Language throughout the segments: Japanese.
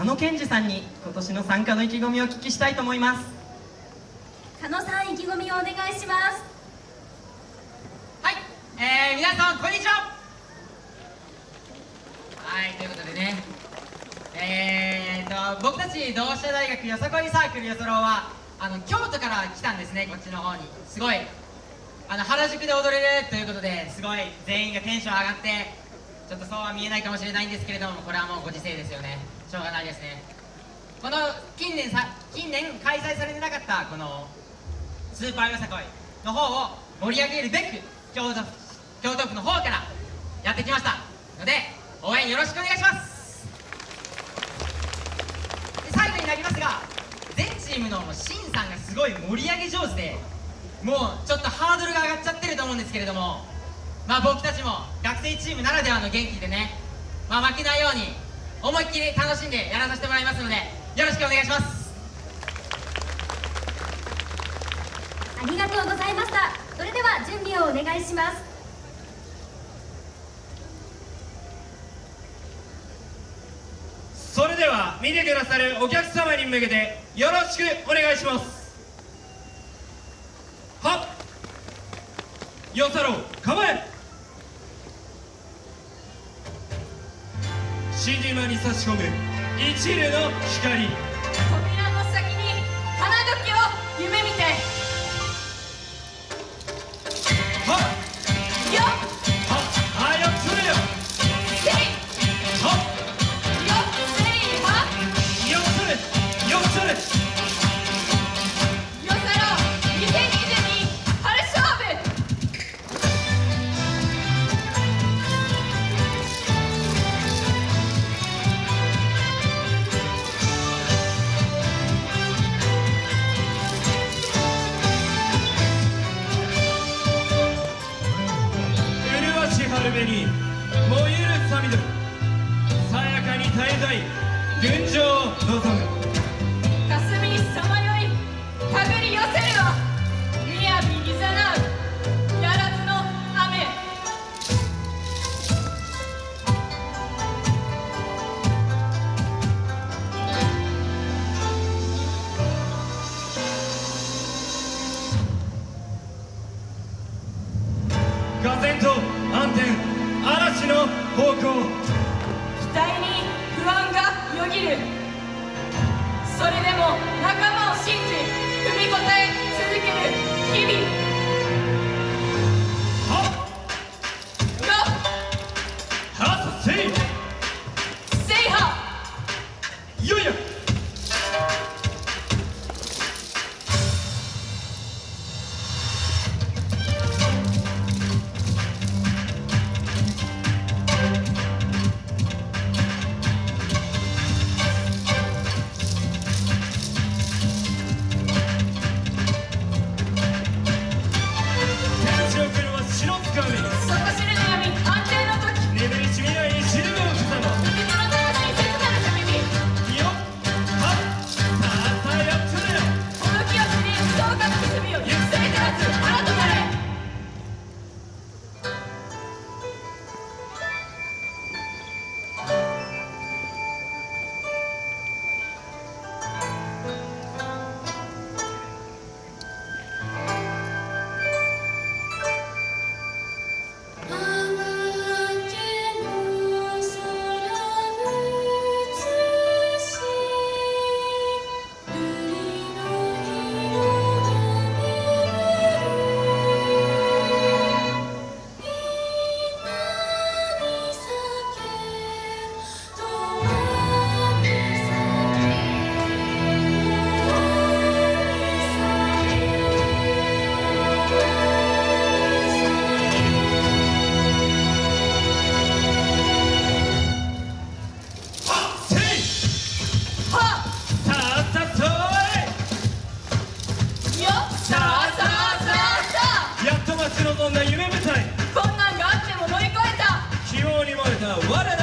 加野健二さんに今年の参加の意気込みをお聞きしたいと思います。加野さん意気込みをお願いします。はい、えー、皆さんこんにちは。はいということでね。えーと僕たち同志社大学よさこいサークルよそろはあの京都から来たんですねこっちの方に。すごい。あの原宿で踊れるということですごい全員がテンション上がってちょっとそうは見えないかもしれないんですけれどもこれはもうご時世ですよねしょうがないですね。この近年さ近年開催されてなかったこのスーパーよさこいの方を盛り上げるべく京都京都府の方からやってきましたので応援よろしくお願いします。で最後になりますが全チームのシンさんがすごい盛り上げ上手でもうちょっとハードルが上がっちゃってると思うんですけれどもまあ僕たちも学生チームならではの元気でね、まあ、負けないように思いっきり楽しんでやらさせてもらいますのでよろしくお願いします。ありがとうございました。それでは準備をお願いします。それでは見てくださるお客様に向けてよろしくお願いします。はっ！よさろう。構え新島に差し込む一縷の光。麗し春紅燃ゆるさみどりさやかに絶えたい群青を望む。がよぎる。それでも仲間を信じ踏み応え続ける日々。What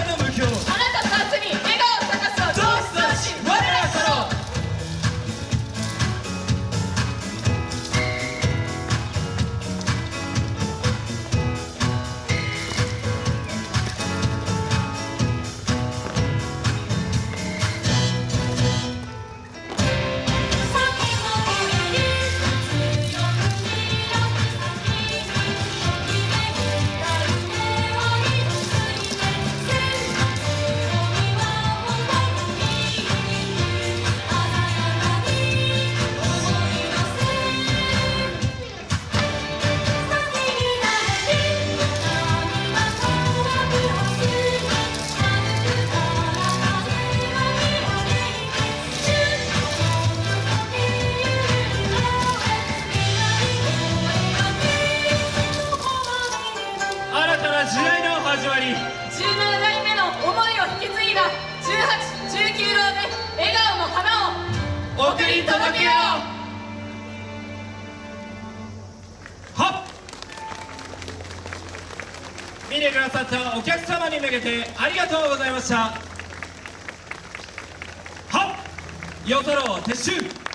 い17代目の思いを引き継いだ1819郎で笑顔の花を送り届けよう。はっ。見てくださったお客様に向けてありがとうございました。はっ。夜空を撤収